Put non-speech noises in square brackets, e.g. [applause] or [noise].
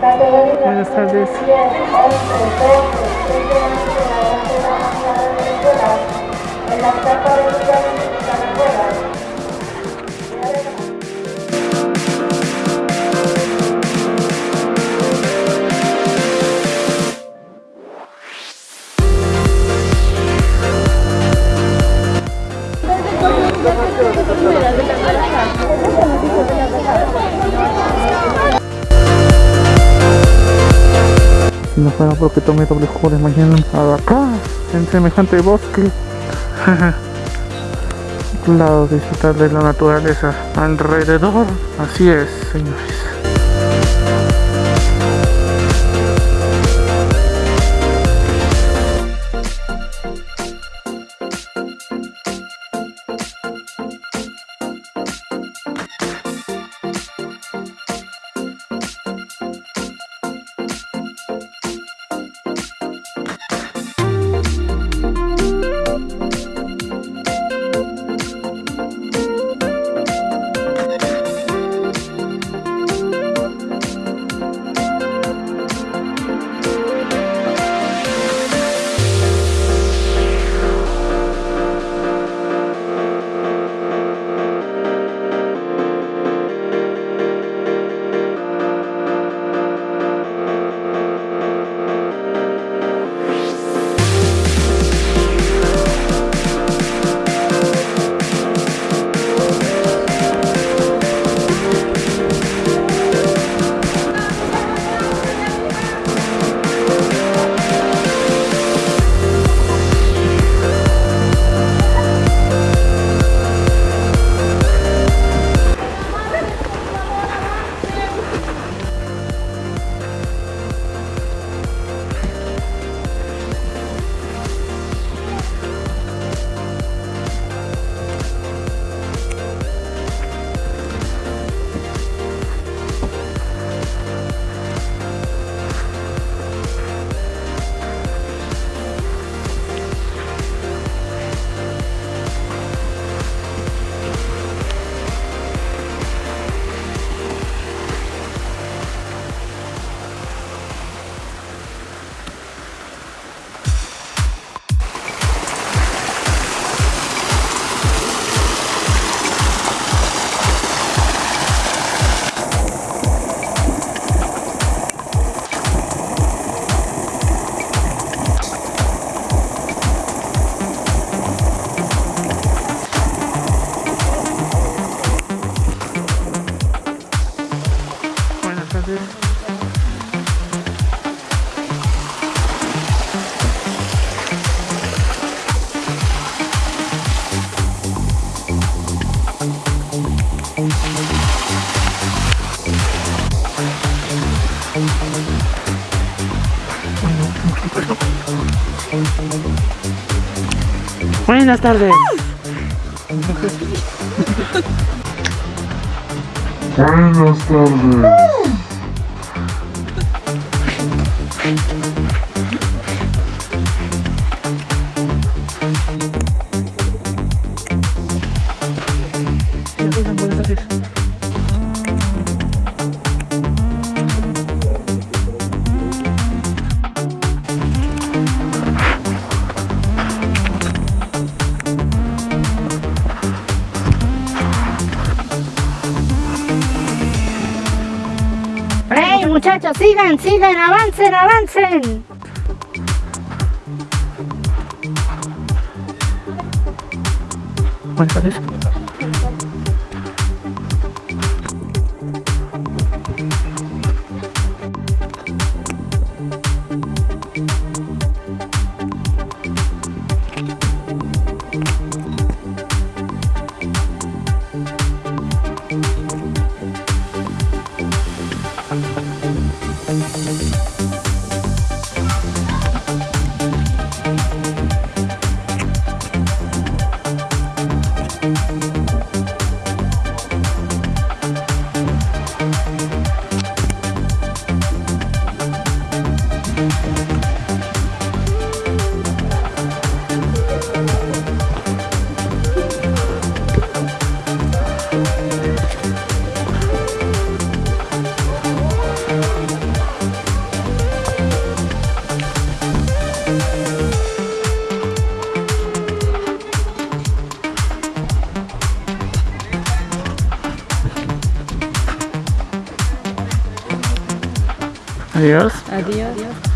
Buenas tardes. En la no fuera porque tomé doble jugo de mañana acá, en semejante bosque. [laughs] lado disfrutar de la naturaleza alrededor. Así es, señores. Buenas tardes. Buenas tardes. Muchachos! ¡Sigan, sigan! ¡Avancen, avancen! Adios. Adios.